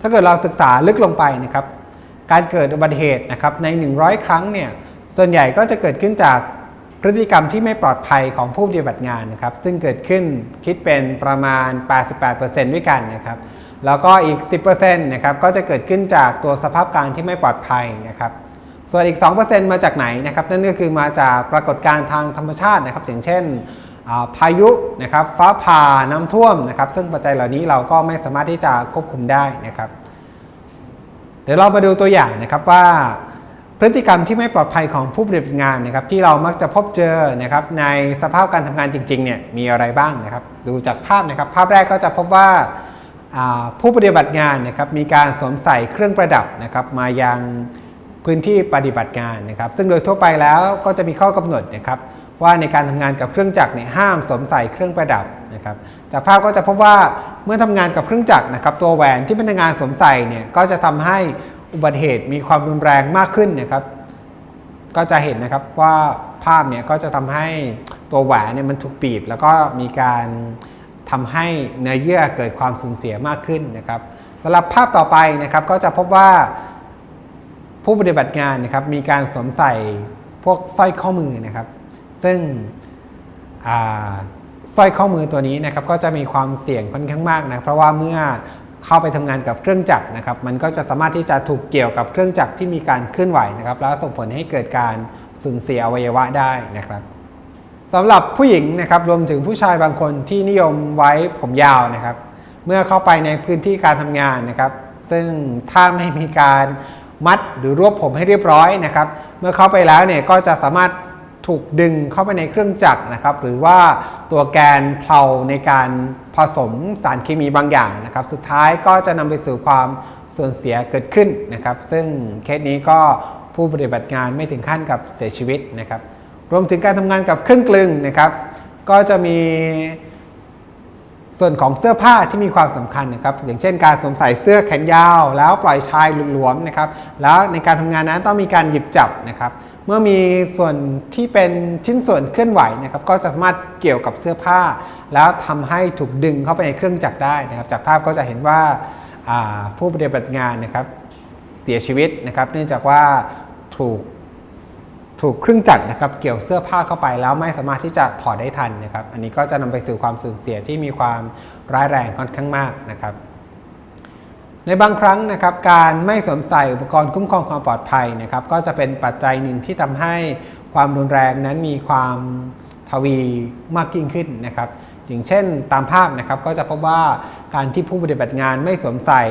ถ้าเกิดเราศึกษาลึกลงไปนะครับ การเกิดอุบัติเหตุนะครับใน 100 ครั้งเนี่ยส่วนใหญ่ก็จะเกิดขึ้นจากพฤติกรรมที่ไม่ปลอดภัยของผู้ปฏิบัติงานนะครับ ซึ่งเกิดขึ้นคิดเป็นประมาณ 88%ด้วยกันนะครับ แล้วก็อีก 10%นะครับก็จะเกิดขึ้นจากตัวสภาพการที่ไม่ปลอดภัยนะครับ ส่วนอีก 2%มาจากไหนนะครับ นั่นก็คือมาจากปรากฏการณ์ทางธรรมชาตินะครับ อย่างเช่น พายุนะครับฟ้าผ่าน้ำท่วมนะครับ ซึ่งปัจจัยเหล่านี้เราก็ไม่สามารถที่จะควบคุมได้นะครับ เดี๋ยวเรามาดูตัวอย่างนะครับว่าพฤติกรรมที่ไม่ปลอดภัยของผู้ปฏิบัติงานนะครับ ที่เรามักจะพบเจอนะครับ ในสภาพการทำงานจริงๆเนี่ยมีอะไรบ้างนะครับ ดูจากภาพนะครับ ภาพแรกก็จะพบว่าผู้ปฏิบัติงานนะครับมีการสวมใส่เครื่องประดับนะครับ มายังพื้นที่ปฏิบัติงานนะครับ ซึ่งโดยทั่วไปแล้วก็จะมีข้อกำหนดนะครับ ว่าในการทำงานกับเครื่องจักรเนี่ยห้ามสวมใส่เครื่องประดับนะครับจากภาพก็จะพบว่าเมื่อทำงานกับเครื่องจักรนะครับตัวแหวนที่พนักงานสวมใส่เนี่ยก็จะทำให้อุบัติเหตุมีความรุนแรงมากขึ้นนะครับ ก็จะเห็นนะครับว่าภาพเนี่ยก็จะทำให้ตัวแหวนเนี่ยมันถูกบีบ แล้วก็มีการทำให้เนื้อเยื่อเกิดความสูญเสียมากขึ้นนะครับสำหรับภาพต่อไปนะครับก็จะพบว่าผู้ปฏิบัติงานนะครับมีการสวมใส่พวกสร้อยข้อมือนะครับ ซึ่งสร้อยข้อมือตัวนี้นะครับก็จะมีความเสี่ยงค่อนข้างมากนะเพราะว่าเมื่อเข้าไปทำงานกับเครื่องจักรนะครับ มันก็จะสามารถที่จะถูกเกี่ยวกับเครื่องจักรที่มีการเคลื่อนไหวนะครับ แล้วส่งผลให้เกิดการสูญเสียอวัยวะได้นะครับสำหรับผู้หญิงนะครับรวมถึงผู้ชายบางคนที่นิยมไว้ผมยาวนะครับ เมื่อเข้าไปในพื้นที่การทำงานนะครับ ซึ่งถ้าไม่มีการมัดหรือรวบผมให้เรียบร้อยนะครับ เมื่อเข้าไปแล้วเนี่ยก็จะสามารถ ถูกดึงเข้าไปในเครื่องจักรนะครับ หรือว่าตัวแกนเพลาในการผสมสารเคมีบางอย่างนะครับ สุดท้ายก็จะนำไปสู่ความสูญเสียเกิดขึ้นนะครับ ซึ่งเคสนี้ก็ผู้ปฏิบัติงานไม่ถึงขั้นกับเสียชีวิตนะครับ รวมถึงการทำงานกับเครื่องกลึงนะครับ ก็จะมีส่วนของเสื้อผ้าที่มีความสำคัญนะครับ อย่างเช่นการสวมใส่เสื้อแขนยาว แล้วปล่อยชายหลวมๆนะครับ แล้วในการทำงานนั้นต้องมีการหยิบจับนะครับ เมื่อมีส่วนที่เป็นชิ้นส่วนเคลื่อนไหวนะครับก็จะสามารถเกี่ยวกับเสื้อผ้า แล้วทำให้ถูกดึงเข้าไปในเครื่องจักรได้นะครับ จากภาพก็จะเห็นว่าาผู้ปฏิบัติงานนะครับเสียชีวิตนะครับ เนื่องจากว่าถูกถูกเครื่องจักรนะครับเกี่ยวเสื้อผ้าเข้าไปแล้วไม่สามารถที่จะถอดได้ทันนะครับ อันนี้ก็จะนำไปสู่ความสูญเสียที่มีความร้ายแรงค่อนข้างมากนะครับ ในบางครั้งนะครับการไม่สวมใส่อุปกรณ์คุ้มครองความปลอดภัยนะครับก็จะเป็นปัจจัยหนึ่งที่ทำให้ความรุนแรงนั้นมีความทวีมากยิ่งขึ้นนะครับอย่างเช่นตามภาพนะครับก็จะพบว่าการที่ผู้ปฏิบัติงานไม่สวมใส่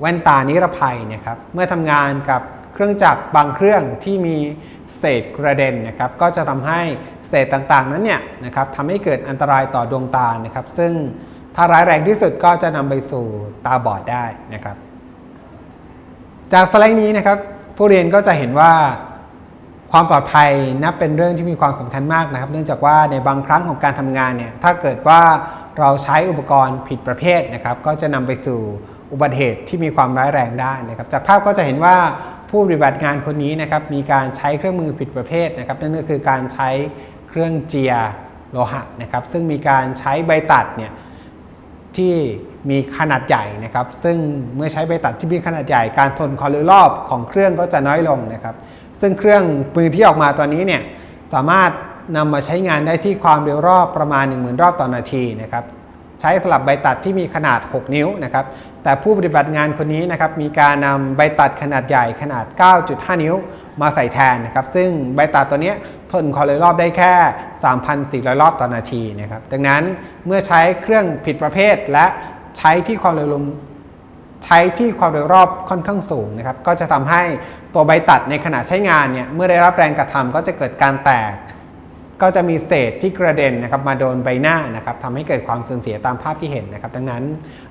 แว่นตานิรภัยนะครับเมื่อทำงานกับเครื่องจักรบางเครื่องที่มีเศษกระเด็นนะครับก็จะทำให้เศษต่างๆนั้นเนี่ยนะครับทำให้เกิดอันตรายต่อดวงตานะครับซึ่ง ถ้าร้ายแรงที่สุดก็จะนำไปสู่ตาบอดได้นะครับ จากสไลด์นี้นะครับ ผู้เรียนก็จะเห็นว่าความปลอดภัยนับเป็นเรื่องที่มีความสำคัญมากนะครับ เนื่องจากว่าในบางครั้งของการทำงานเนี่ยถ้าเกิดว่าเราใช้อุปกรณ์ผิดประเภทนะครับ ก็จะนำไปสู่อุบัติเหตุที่มีความร้ายแรงได้นะครับ จากภาพก็จะเห็นว่าผู้ปฏิบัติงานคนนี้นะครับมีการใช้เครื่องมือผิดประเภทนะครับ นั่นก็คือการใช้เครื่องเจียโลหะนะครับ ซึ่งมีการใช้ใบตัดเนี่ย ที่มีขนาดใหญ่นะครับ ซึ่งเมื่อใช้ใบตัดที่มีขนาดใหญ่การทนความเร็วรอบของเครื่องก็จะน้อยลงนะครับ ซึ่งเครื่องมือที่ออกมาตัวนี้เนี่ยสามารถนำมาใช้งานได้ที่ความเร็วรอบประมาณ 10,000 รอบต่อนาทีนะครับใช้สลับใบตัดที่มีขนาด 6 นิ้วนะครับ แต่ผู้ปฏิบัติงานคนนี้นะครับมีการนำใบตัดขนาดใหญ่ขนาด 9.5 นิ้วมาใส่แทนนะครับ ซึ่งใบตัดตัวนี้ ทนความเร็วรอบได้แค่ 3,400 รอบต่อนาทีนะครับดังนั้นเมื่อใช้เครื่องผิดประเภทและใช้ที่ความเร็วลมใช้ที่ความเร็วรอบค่อนข้างสูงนะครับก็จะทำให้ตัวใบตัดในขณะใช้งานเนี่ยเมื่อได้รับแรงกระทำก็จะเกิดการแตก ก็จะมีเศษที่กระเด็นนะครับมาโดนใบหน้านะครับทำให้เกิดความสูญเสียตามภาพที่เห็นนะครับ ดังนั้น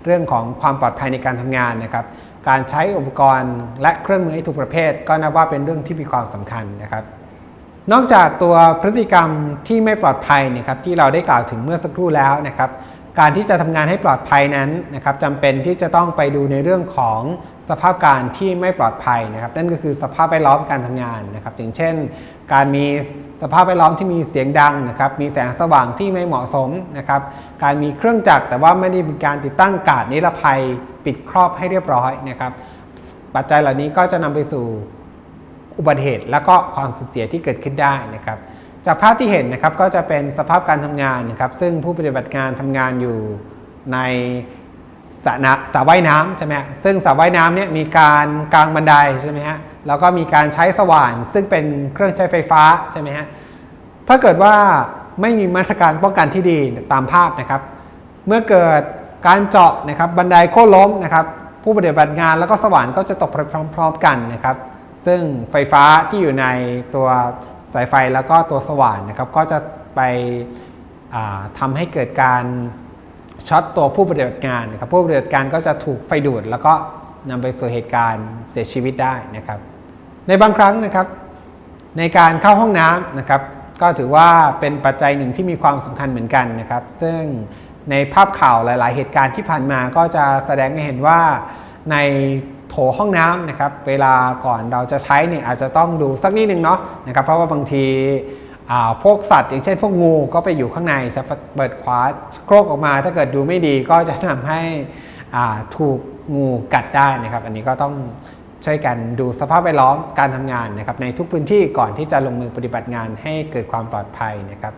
เรื่องของความปลอดภัยในการทำงานนะครับการใช้อุปกรณ์และเครื่องมือให้ถูกประเภท ก็นับว่าเป็นเรื่องที่มีความสำคัญนะครับ นอกจากตัวพฤติกรรมที่ไม่ปลอดภัยนะครับที่เราได้กล่าวถึงเมื่อสักครู่แล้วนะครับ การที่จะทำงานให้ปลอดภัยนั้นนะครับจำเป็นที่จะต้องไปดูในเรื่องของสภาพการที่ไม่ปลอดภัยนะครับ นั่นก็คือสภาพแวดล้อมการทำงานนะครับ อย่างเช่น การมีสภาพแวดล้อมที่มีเสียงดังนะครับ มีแสงสว่างที่ไม่เหมาะสมนะครับ การมีเครื่องจักรแต่ว่าไม่ได้มีการติดตั้งกาดนิรภัยปิดครอบให้เรียบร้อยนะครับ ปัจจัยเหล่านี้ก็จะนำไปสู่ อุบัติเหตุ และก็ความสูญเสียที่เกิดขึ้นได้นะครับ จากภาพที่เห็นนะครับก็จะเป็นสภาพการทำงานนะครับ ซึ่งผู้ปฏิบัติงานทำงานอยู่ในสระนะสระว่ายน้ำใช่ไหมฮะซึ่งสระว่ายน้ำเนี่ยมีการกางบันไดใช่ไหมฮะแล้วก็มีการใช้สว่าน ซึ่งเป็นเครื่องใช้ไฟฟ้าใช่ไหมฮะถ้าเกิดว่าไม่มีมาตรการป้องกันที่ดีตามภาพนะครับ เมื่อเกิดการเจาะนะครับบันไดโค่นล้มนะครับ ผู้ปฏิบัติงานแล้วก็สว่านก็จะตกไปพร้อม ๆ กันนะครับ ซึ่งไฟฟ้าที่อยู่ในตัวสายไฟแล้วก็ตัวสว่านนะครับ ก็จะไปอ่าทำให้เกิดการช็อตตัวผู้ปฏิบัติงานนะครับผู้ปฏิบัติการก็จะถูกไฟดูด แล้วก็นำไปสู่เหตุการณ์เสียชีวิตได้นะครับ ในบางครั้งนะครับ ในการเข้าห้องน้ำนะครับ ก็ถือว่าเป็นปัจจัยหนึ่งที่มีความสำคัญเหมือนกันนะครับ ซึ่งในภาพข่าวหลาย ๆ เหตุการณ์ที่ผ่านมาก็จะแสดงให้เห็นว่า ในโถห้องน้ำนะครับเวลาก่อนเราจะใช้เนี่ยอาจจะต้องดูสักนิดนึงเนาะนะครับเพราะว่าบางทีพวกสัตว์อย่างเช่นพวกงูก็ไปอยู่ข้างในจะเปิดขวาโครกออกมาถ้าเกิดดูไม่ดีก็จะทำให้ถูกงูกัดได้นะครับ อันนี้ก็ต้องช่วยกันดูสภาพแวดล้อมการทำงานนะครับในทุกพื้นที่ก่อนที่จะลงมือปฏิบัติงานให้เกิดความปลอดภัยนะครับ